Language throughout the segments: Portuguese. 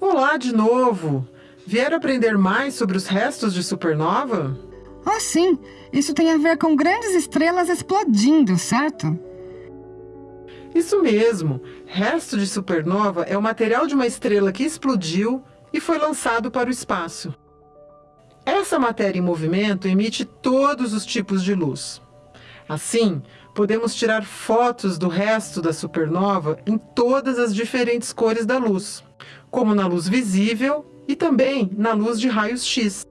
Olá de novo! Vieram aprender mais sobre os restos de supernova? Ah, sim! Isso tem a ver com grandes estrelas explodindo, certo? Isso mesmo! Resto de supernova é o material de uma estrela que explodiu e foi lançado para o espaço. Essa matéria em movimento emite todos os tipos de luz. Assim, podemos tirar fotos do resto da supernova em todas as diferentes cores da luz, como na luz visível e também na luz de raios X.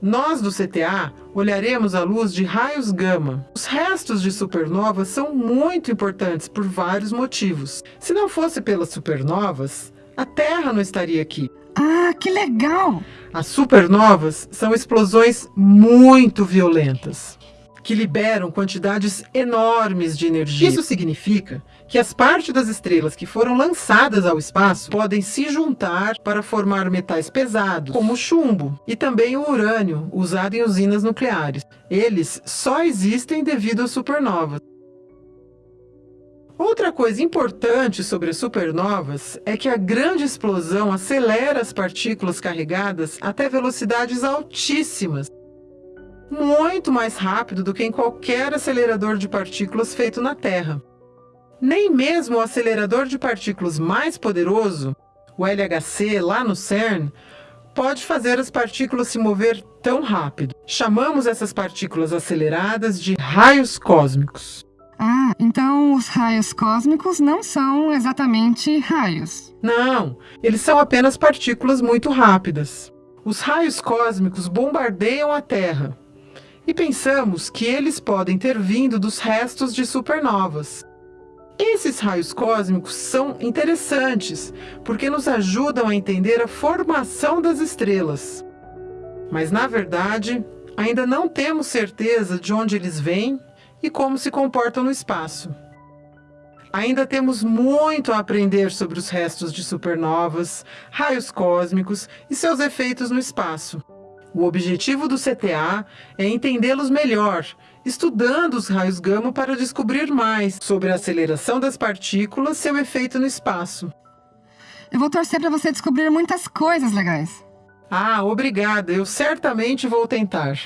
Nós do CTA olharemos a luz de raios gama. Os restos de supernovas são muito importantes por vários motivos. Se não fosse pelas supernovas, a Terra não estaria aqui. Ah, que legal! As supernovas são explosões muito violentas que liberam quantidades enormes de energia. Isso significa que as partes das estrelas que foram lançadas ao espaço podem se juntar para formar metais pesados, como o chumbo, e também o urânio, usado em usinas nucleares. Eles só existem devido às supernovas. Outra coisa importante sobre as supernovas é que a grande explosão acelera as partículas carregadas até velocidades altíssimas, muito mais rápido do que em qualquer acelerador de partículas feito na Terra. Nem mesmo o acelerador de partículas mais poderoso, o LHC lá no CERN, pode fazer as partículas se mover tão rápido. Chamamos essas partículas aceleradas de raios cósmicos. Ah, então os raios cósmicos não são exatamente raios. Não, eles são apenas partículas muito rápidas. Os raios cósmicos bombardeiam a Terra, e pensamos que eles podem ter vindo dos restos de supernovas. Esses raios cósmicos são interessantes, porque nos ajudam a entender a formação das estrelas. Mas, na verdade, ainda não temos certeza de onde eles vêm e como se comportam no espaço. Ainda temos muito a aprender sobre os restos de supernovas, raios cósmicos e seus efeitos no espaço. O objetivo do CTA é entendê-los melhor, estudando os raios gama para descobrir mais sobre a aceleração das partículas e seu efeito no espaço. Eu vou torcer para você descobrir muitas coisas legais. Ah, obrigada. Eu certamente vou tentar.